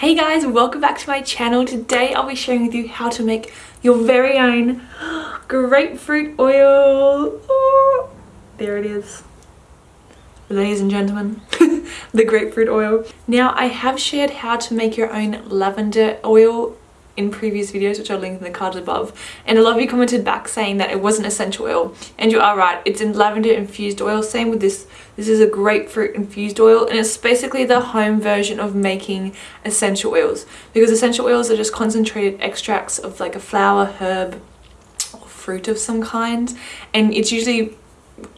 Hey guys, welcome back to my channel. Today I'll be sharing with you how to make your very own grapefruit oil. Oh, there it is. Ladies and gentlemen, the grapefruit oil. Now I have shared how to make your own lavender oil in previous videos which I'll link in the cards above. And a lot of you commented back saying that it wasn't essential oil. And you are right it's in lavender infused oil. Same with this. This is a grapefruit infused oil and it's basically the home version of making essential oils. Because essential oils are just concentrated extracts of like a flower herb or fruit of some kind. And it's usually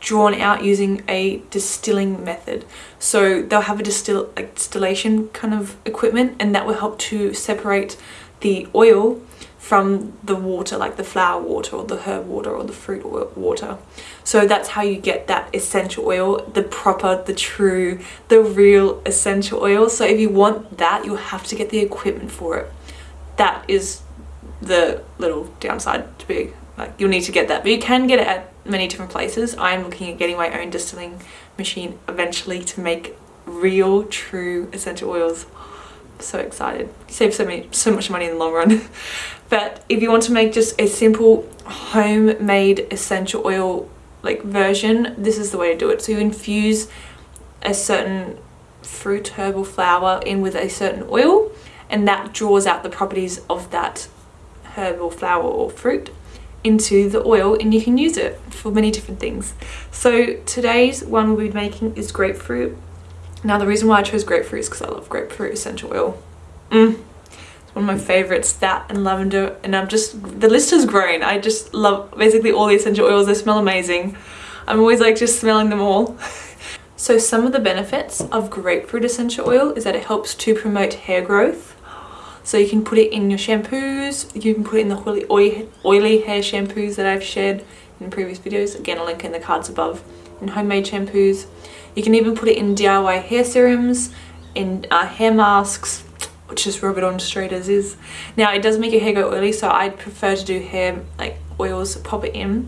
drawn out using a distilling method. So they'll have a distill like distillation kind of equipment and that will help to separate the oil from the water like the flower water or the herb water or the fruit water. So that's how you get that essential oil the proper the true the real essential oil. So if you want that you'll have to get the equipment for it. That is the little downside to be like you'll need to get that. But you can get it at many different places. I'm looking at getting my own distilling machine eventually to make real true essential oils so excited. Save so, many, so much money in the long run. but if you want to make just a simple homemade essential oil like version, this is the way to do it. So you infuse a certain fruit herbal flower in with a certain oil and that draws out the properties of that herbal flower or fruit into the oil and you can use it for many different things. So today's one we'll be making is grapefruit now the reason why I chose grapefruit is because I love grapefruit essential oil. Mm. It's one of my favorites, that and lavender. And I'm just, the list has grown. I just love basically all the essential oils. They smell amazing. I'm always like just smelling them all. so some of the benefits of grapefruit essential oil is that it helps to promote hair growth. So you can put it in your shampoos. You can put it in the oily, oily hair shampoos that I've shared in previous videos. Again, I'll link in the cards above. In homemade shampoos. You can even put it in DIY hair serums, in uh, hair masks, just rub it on straight as is. Now it does make your hair go oily so I prefer to do hair like oils, pop it in,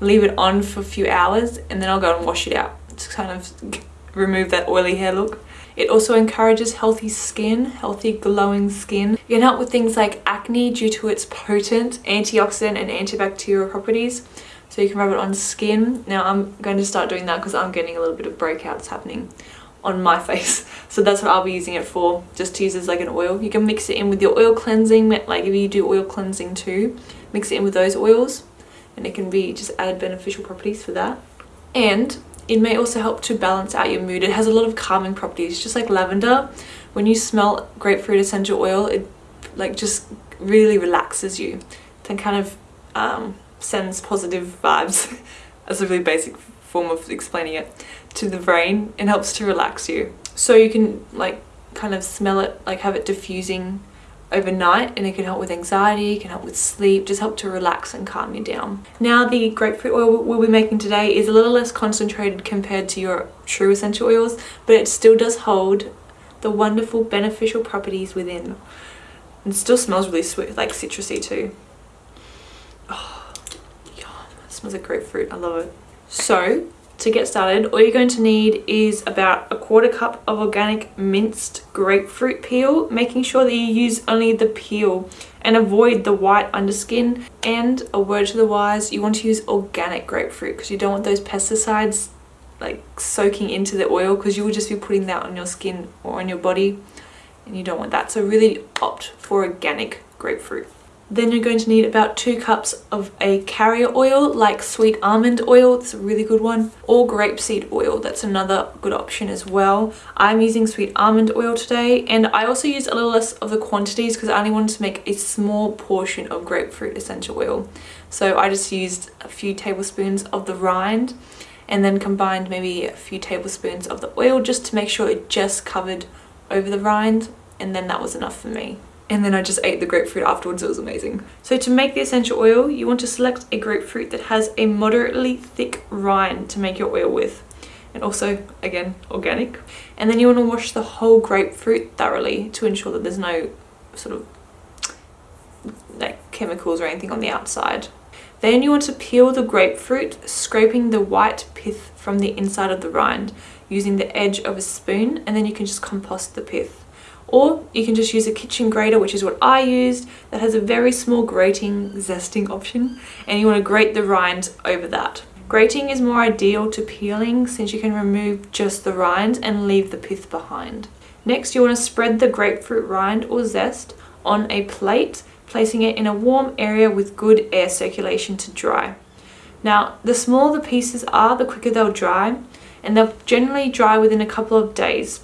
leave it on for a few hours and then I'll go and wash it out to kind of remove that oily hair look. It also encourages healthy skin, healthy glowing skin. It can help with things like acne due to its potent antioxidant and antibacterial properties so you can rub it on skin. Now I'm going to start doing that because I'm getting a little bit of breakouts happening on my face. So that's what I'll be using it for just to use as like an oil. You can mix it in with your oil cleansing like if you do oil cleansing too mix it in with those oils and it can be just added beneficial properties for that. And it may also help to balance out your mood. It has a lot of calming properties just like lavender. When you smell grapefruit essential oil it like just really relaxes you. And kind of um, sends positive vibes as a really basic form of explaining it to the brain and helps to relax you so you can like kind of smell it like have it diffusing overnight and it can help with anxiety, can help with sleep, just help to relax and calm you down. Now the grapefruit oil we'll be making today is a little less concentrated compared to your true essential oils but it still does hold the wonderful beneficial properties within and still smells really sweet like citrusy too. Smells like grapefruit. I love it. So to get started, all you're going to need is about a quarter cup of organic minced grapefruit peel, making sure that you use only the peel and avoid the white underskin. And a word to the wise, you want to use organic grapefruit because you don't want those pesticides like soaking into the oil because you will just be putting that on your skin or on your body and you don't want that. So really opt for organic grapefruit. Then you're going to need about two cups of a carrier oil like sweet almond oil, it's a really good one, or grapeseed oil, that's another good option as well. I'm using sweet almond oil today and I also used a little less of the quantities because I only wanted to make a small portion of grapefruit essential oil. So I just used a few tablespoons of the rind and then combined maybe a few tablespoons of the oil just to make sure it just covered over the rind and then that was enough for me and then I just ate the grapefruit afterwards. It was amazing. So to make the essential oil, you want to select a grapefruit that has a moderately thick rind to make your oil with. And also, again, organic. And then you want to wash the whole grapefruit thoroughly to ensure that there's no sort of like chemicals or anything on the outside. Then you want to peel the grapefruit, scraping the white pith from the inside of the rind using the edge of a spoon and then you can just compost the pith or you can just use a kitchen grater which is what I used that has a very small grating zesting option and you want to grate the rinds over that. Grating is more ideal to peeling since you can remove just the rind and leave the pith behind. Next you want to spread the grapefruit rind or zest on a plate placing it in a warm area with good air circulation to dry. Now the smaller the pieces are the quicker they'll dry and they'll generally dry within a couple of days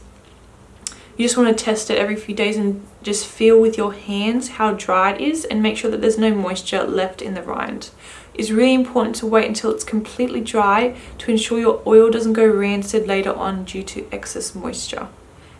you just want to test it every few days and just feel with your hands how dry it is and make sure that there's no moisture left in the rind. It's really important to wait until it's completely dry to ensure your oil doesn't go rancid later on due to excess moisture.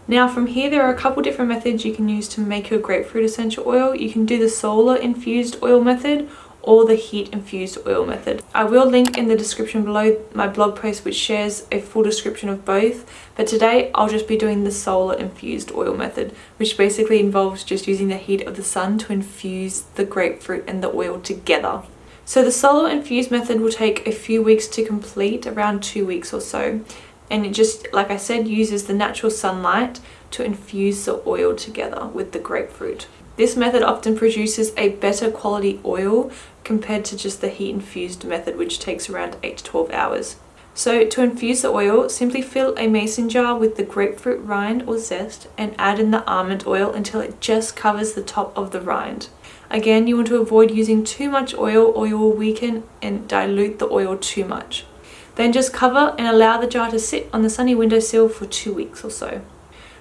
Now from here there are a couple different methods you can use to make your grapefruit essential oil. You can do the solar infused oil method or the heat infused oil method. I will link in the description below my blog post which shares a full description of both but today I'll just be doing the solar infused oil method which basically involves just using the heat of the sun to infuse the grapefruit and the oil together. So the solar infused method will take a few weeks to complete, around two weeks or so. And it just, like I said, uses the natural sunlight to infuse the oil together with the grapefruit. This method often produces a better quality oil compared to just the heat infused method which takes around 8 to 12 hours. So to infuse the oil, simply fill a mason jar with the grapefruit rind or zest and add in the almond oil until it just covers the top of the rind. Again, you want to avoid using too much oil or you will weaken and dilute the oil too much. Then just cover and allow the jar to sit on the sunny windowsill for two weeks or so.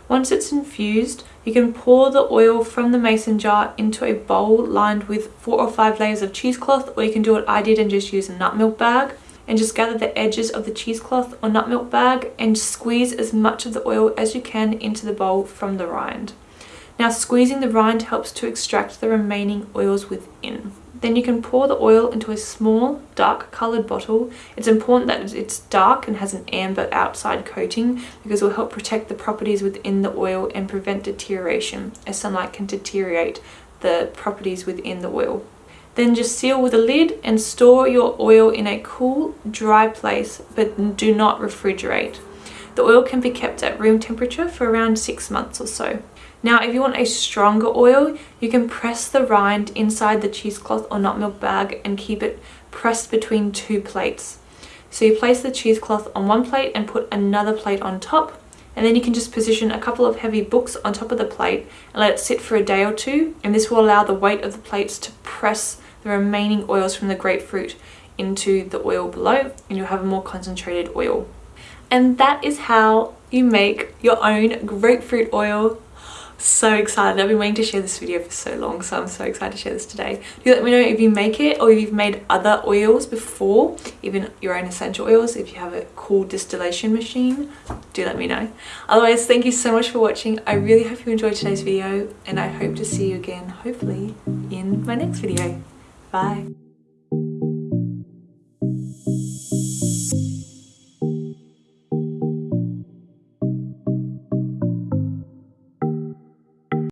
Once it's infused, you can pour the oil from the mason jar into a bowl lined with four or five layers of cheesecloth or you can do what I did and just use a nut milk bag and just gather the edges of the cheesecloth or nut milk bag and squeeze as much of the oil as you can into the bowl from the rind. Now squeezing the rind helps to extract the remaining oils within. Then you can pour the oil into a small dark coloured bottle. It's important that it's dark and has an amber outside coating because it will help protect the properties within the oil and prevent deterioration as sunlight can deteriorate the properties within the oil. Then just seal with a lid and store your oil in a cool, dry place but do not refrigerate. The oil can be kept at room temperature for around six months or so. Now if you want a stronger oil, you can press the rind inside the cheesecloth or nut milk bag and keep it pressed between two plates. So you place the cheesecloth on one plate and put another plate on top and then you can just position a couple of heavy books on top of the plate and let it sit for a day or two and this will allow the weight of the plates to press the remaining oils from the grapefruit into the oil below and you'll have a more concentrated oil. And that is how you make your own grapefruit oil so excited. I've been waiting to share this video for so long so i'm so excited to share this today. Do let me know if you make it or if you've made other oils before even your own essential oils. If you have a cool distillation machine do let me know. Otherwise thank you so much for watching. I really hope you enjoyed today's video and i hope to see you again hopefully in my next video. Bye